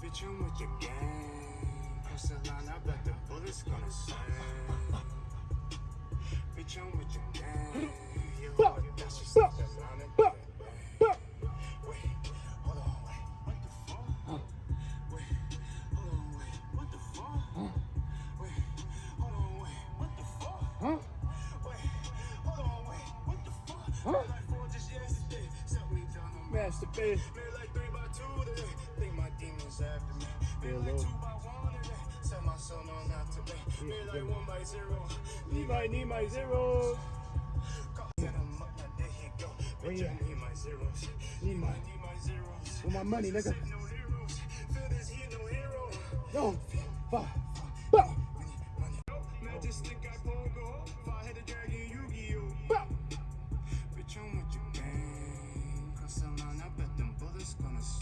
Bitch, I'm with your gang. Cross the line, I bet the bullets gonna sing. Bitch, I'm with your gang. You Bah! hard, that's just Bah! the line and Bah! bang. Wait, hold on, wait, what the fuck? Wait, hold on, wait, what the fuck? Wait, hold on, wait, what the fuck? Wait, hold on, wait, what the fuck? Masturbate. Made like three by two today, think my demons after me. Made Yeah, like two by one today, set my soul on not today. Made like one by zero, Need my, need my zeros. set him up, now there he go. Where you at? need my zeros. Need my- need my zeros. With my money, nigga. No heroes, feel this here, no hero. Yo, 빠! 빠! Majestic, I